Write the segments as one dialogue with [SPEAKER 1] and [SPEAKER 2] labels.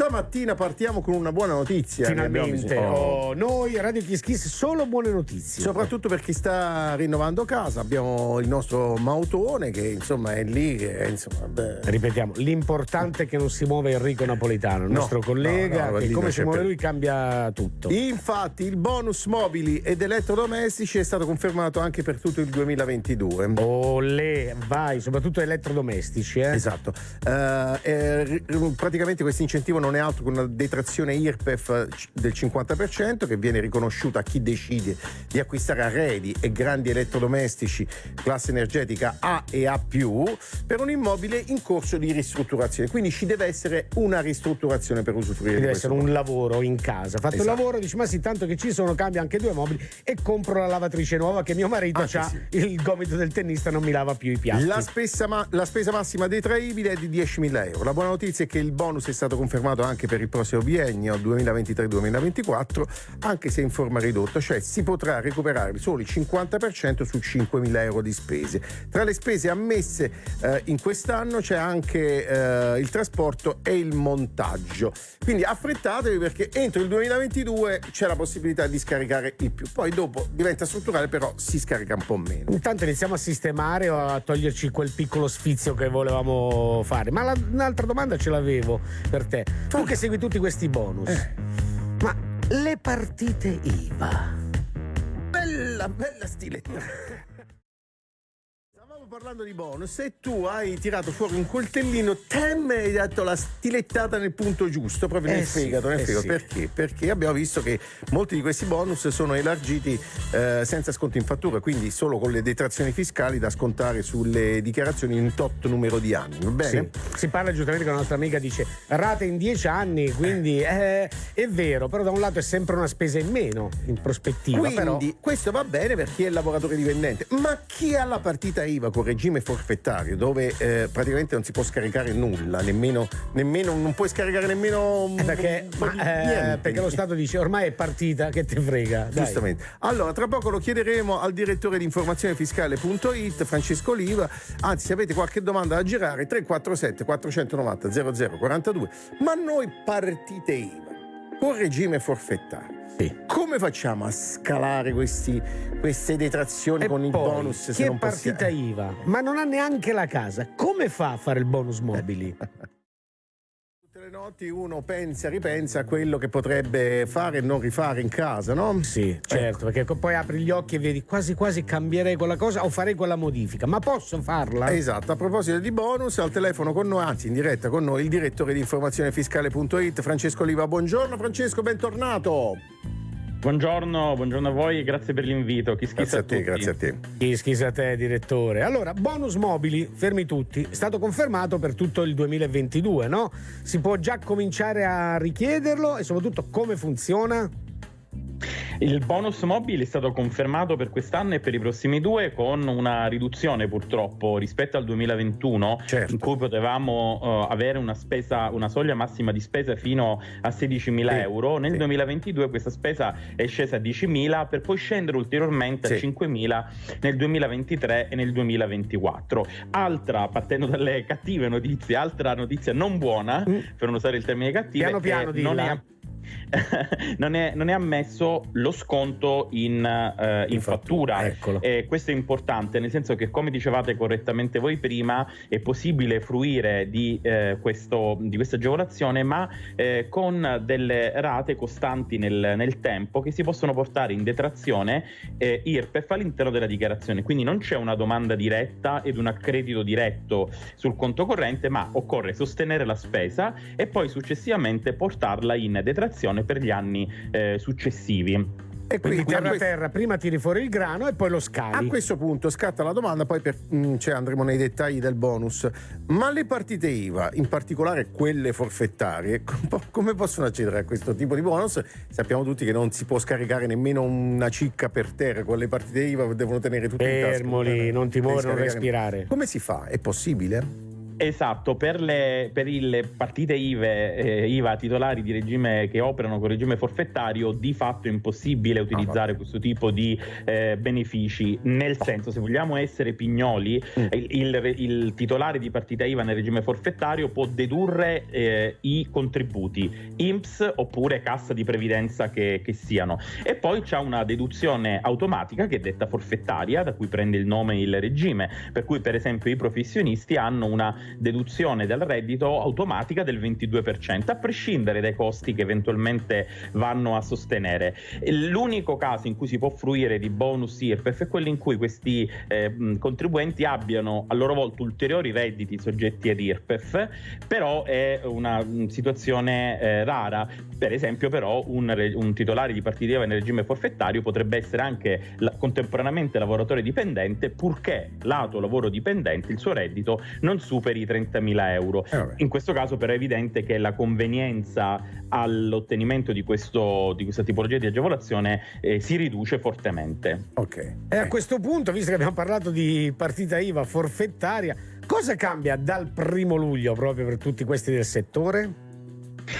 [SPEAKER 1] stamattina partiamo con una buona notizia.
[SPEAKER 2] Finalmente, oh, noi Radio Kiss Kiss solo buone notizie.
[SPEAKER 1] Soprattutto per chi sta rinnovando casa, abbiamo il nostro Mautone che insomma è lì. Che, insomma,
[SPEAKER 2] Ripetiamo, l'importante è che non si muove Enrico Napolitano, il no, nostro collega, no, no, che come si muove per... lui cambia tutto.
[SPEAKER 1] Infatti il bonus mobili ed elettrodomestici è stato confermato anche per tutto il 2022.
[SPEAKER 2] Olè, vai, soprattutto elettrodomestici. Eh?
[SPEAKER 1] Esatto. Uh, eh, praticamente questo incentivo non è altro che una detrazione IRPEF del 50% che viene riconosciuta a chi decide di acquistare arredi e grandi elettrodomestici classe energetica A e A+, per un immobile in corso di ristrutturazione. Quindi ci deve essere una ristrutturazione per usufruire
[SPEAKER 2] deve essere un lavoro in casa. Fatto esatto. il lavoro, dici ma sì, tanto che ci sono, cambia anche due mobili e compro la lavatrice nuova che mio marito ha sì. il gomito del tennista non mi lava più i piatti.
[SPEAKER 1] La spesa, la spesa massima detraibile è di 10.000 euro. La buona notizia è che il bonus è stato confermato anche per il prossimo biennio 2023-2024, anche se in forma ridotta, cioè si potrà recuperare solo il 50% su 5.000 euro di spese. Tra le spese ammesse eh, in quest'anno c'è anche eh, il trasporto e il montaggio. Quindi affrettatevi perché entro il 2022 c'è la possibilità di scaricare il più. Poi dopo diventa strutturale, però si scarica un po' meno.
[SPEAKER 2] Intanto iniziamo a sistemare o a toglierci quel piccolo sfizio che volevamo fare. Ma la, un'altra domanda ce l'avevo per te. Tu che segui tutti questi bonus, eh. ma le partite IVA?
[SPEAKER 1] Bella, bella stiletta parlando di bonus e tu hai tirato fuori un coltellino, tem e hai dato la stilettata nel punto giusto, proprio nel eh fegato. Nel eh fegato. Sì. Perché? Perché abbiamo visto che molti di questi bonus sono elargiti eh, senza sconto in fattura, quindi solo con le detrazioni fiscali da scontare sulle dichiarazioni in tot numero di anni. Va bene?
[SPEAKER 2] Sì. Si parla giustamente con la nostra amica, dice rate in dieci anni, quindi eh, è vero, però da un lato è sempre una spesa in meno in prospettiva.
[SPEAKER 1] Quindi
[SPEAKER 2] però...
[SPEAKER 1] questo va bene per chi è lavoratore dipendente, ma chi ha la partita IVA con regime forfettario dove eh, praticamente non si può scaricare nulla, nemmeno, nemmeno non puoi scaricare nemmeno
[SPEAKER 2] eh perché, ma, eh, perché, lo Stato dice ormai è partita, che te frega.
[SPEAKER 1] Dai. Giustamente. Allora, tra poco lo chiederemo al direttore di informazione fiscale.it, Francesco Oliva. Anzi, se avete qualche domanda da girare, 347 490 0042. Ma noi partite IVA con regime forfettario sì. Come facciamo a scalare questi, queste detrazioni e con il bonus?
[SPEAKER 2] Chi se è partita possiamo... IVA, ma non ha neanche la casa, come fa a fare il bonus mobili?
[SPEAKER 1] Notti uno pensa, ripensa a quello che potrebbe fare e non rifare in casa, no?
[SPEAKER 2] Sì, certo, ecco. perché poi apri gli occhi e vedi quasi quasi cambierei quella cosa o farei quella modifica, ma posso farla?
[SPEAKER 1] Esatto, a proposito di bonus, al telefono con noi, anzi in diretta con noi, il direttore di informazione fiscale.it, Francesco Oliva. Buongiorno Francesco, bentornato.
[SPEAKER 3] Buongiorno, buongiorno a voi e grazie per l'invito. Chi
[SPEAKER 1] grazie a, a te, grazie a te.
[SPEAKER 2] Chi schisa a te, direttore. Allora, bonus mobili, fermi tutti, è stato confermato per tutto il 2022, no? Si può già cominciare a richiederlo e soprattutto come funziona?
[SPEAKER 3] Il bonus mobile è stato confermato per quest'anno e per i prossimi due con una riduzione purtroppo rispetto al 2021 certo. in cui potevamo uh, avere una, spesa, una soglia massima di spesa fino a 16.000 sì. euro. Nel sì. 2022 questa spesa è scesa a 10.000 per poi scendere ulteriormente sì. a 5.000 nel 2023 e nel 2024. Altra, partendo dalle cattive notizie, altra notizia non buona, mm. per non usare il termine cattivo,
[SPEAKER 2] piano piano
[SPEAKER 3] non è non, è, non, è, ammesso lo sconto in, uh, in fattura. E questo è importante, nel senso che, come dicevate correttamente voi prima, è possibile fruire di, eh, questo, di questa agevolazione, ma eh, con delle rate costanti nel, nel, tempo che si possono portare in detrazione eh, IRPEF all'interno della dichiarazione. Quindi non c'è una domanda diretta ed un accredito diretto sul conto corrente, ma occorre sostenere la spesa e poi successivamente portarla in detrazione produzione per gli anni eh, successivi.
[SPEAKER 2] E quindi, quindi terra a terra, prima tiri fuori il grano e poi lo scali.
[SPEAKER 1] A questo punto scatta la domanda, poi per, mh, mm, cioè andremo nei dettagli del bonus. Ma le partite IVA, in particolare quelle forfettarie, come possono accedere a questo tipo di bonus? Sappiamo tutti che non si può scaricare nemmeno una cicca per terra, con le partite IVA devono tenere tutti
[SPEAKER 2] Fermoli, in tasca. non ti muovere, non respirare.
[SPEAKER 1] Come si fa? È possibile?
[SPEAKER 3] Esatto, per le, per le partite IVE, eh, IVA titolari di regime che operano con regime forfettario, di fatto è impossibile utilizzare ah, questo tipo di eh, benefici. Nel senso, se vogliamo essere pignoli, mm. il, il, il, titolare di partita IVA nel regime forfettario può dedurre eh, i contributi IMSS oppure cassa di previdenza che, che siano. E poi c'è una deduzione automatica che è detta forfettaria, da cui prende il nome il regime, per cui per esempio i professionisti hanno una deduzione del reddito automatica del 22%, a prescindere dai costi che eventualmente vanno a sostenere. L'unico caso in cui si può fruire di bonus IRPEF è quello in cui questi eh, contribuenti abbiano a loro volta ulteriori redditi soggetti ad IRPEF, però è una situazione eh, rara. Per esempio, però, un, un titolare di partita IVA in regime forfettario potrebbe essere anche la, contemporaneamente lavoratore dipendente, purché lato lavoro dipendente il suo reddito non superi i 30.000 euro. Eh In questo caso però è evidente che la convenienza all'ottenimento di, questo, di questa tipologia di agevolazione eh, si riduce fortemente.
[SPEAKER 2] Ok. E a questo punto, visto che abbiamo parlato di partita IVA forfettaria, cosa cambia dal primo luglio proprio per tutti questi del settore?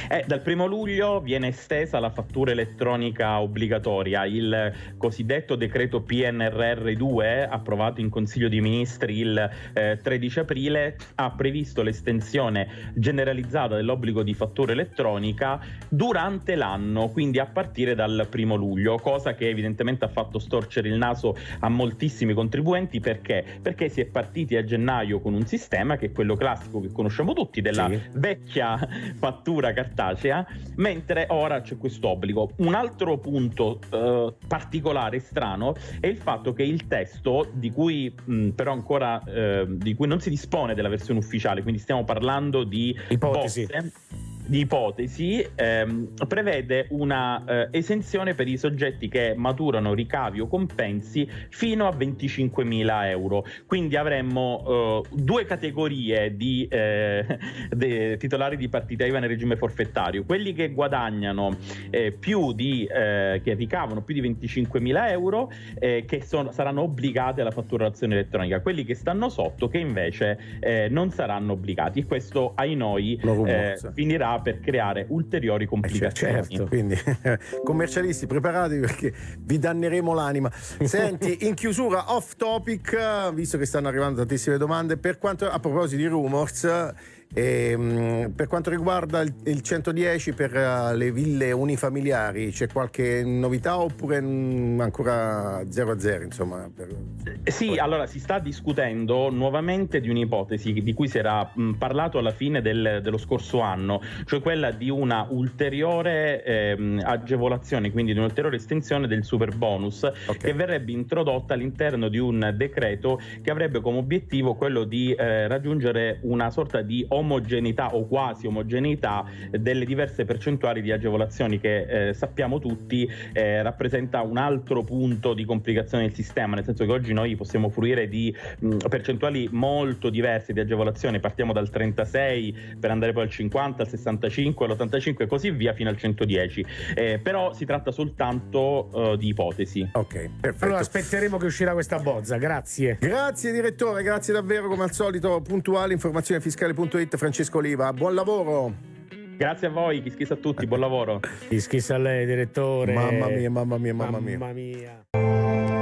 [SPEAKER 3] Eh, dal primo luglio viene estesa la fattura elettronica obbligatoria. Il cosiddetto decreto PNRR 2, approvato in Consiglio dei Ministri il eh, 13 aprile, ha previsto l'estensione generalizzata dell'obbligo di fattura elettronica durante l'anno, quindi a partire dal primo luglio, cosa che evidentemente ha fatto storcere il naso a moltissimi contribuenti perché? Perché si è partiti a gennaio con un sistema che è quello classico che conosciamo tutti della sì. vecchia fattura cartacea, mentre ora c'è questo obbligo. Un altro punto eh, particolare e strano è il fatto che il testo, di cui mh, però ancora eh, di cui non si dispone della versione ufficiale, quindi stiamo parlando di
[SPEAKER 2] ipotesi.
[SPEAKER 3] Botte, di ipotesi ehm, prevede una eh, esenzione per i soggetti che maturano ricavi o compensi fino a 25.000 euro. Quindi avremmo eh, due categorie di eh, titolari di partita IVA nel regime forfettario, quelli che guadagnano eh, più di, eh, che ricavano più di 25.000 euro che sono, saranno obbligati alla fatturazione elettronica, quelli che stanno sotto che invece non saranno obbligati. Questo ai noi finirà per creare ulteriori complicazioni.
[SPEAKER 1] Eh certo, quindi commercialisti preparatevi perché vi danneremo l'anima. Senti, in chiusura off topic, visto che stanno arrivando tantissime domande, per quanto a proposito di rumors e, ehm, per quanto riguarda il, il 110 per uh, le ville unifamiliari, c'è qualche novità oppure mh, ancora 0 a 0? Insomma, per...
[SPEAKER 3] Eh, sì, Poi. allora si sta discutendo nuovamente di un'ipotesi di cui si era mh, parlato alla fine del, dello scorso anno, cioè quella di una ulteriore eh, agevolazione, quindi di un'ulteriore estensione del super bonus okay. che verrebbe introdotta all'interno di un decreto che avrebbe come obiettivo quello di eh, raggiungere una sorta di omogeneità o quasi omogeneità delle diverse percentuali di agevolazioni che eh, sappiamo tutti eh, rappresenta un altro punto di complicazione del sistema, nel senso che oggi noi possiamo fruire di mh, percentuali molto diverse di agevolazione, partiamo dal 36 per andare poi al 50, al 65, all'85 e così via fino al 110, eh, però si tratta soltanto uh, di ipotesi.
[SPEAKER 2] Ok, perfetto. Allora aspetteremo che uscirà questa bozza, grazie.
[SPEAKER 1] Grazie direttore, grazie davvero come al solito, puntuale informazionefiscale.it Street, Francesco Oliva. Buon lavoro.
[SPEAKER 3] Grazie a voi, chi schissa a tutti, buon lavoro.
[SPEAKER 2] Chi schissa a lei, direttore.
[SPEAKER 1] Mamma mia, mamma mia, mamma, mamma mia. mia.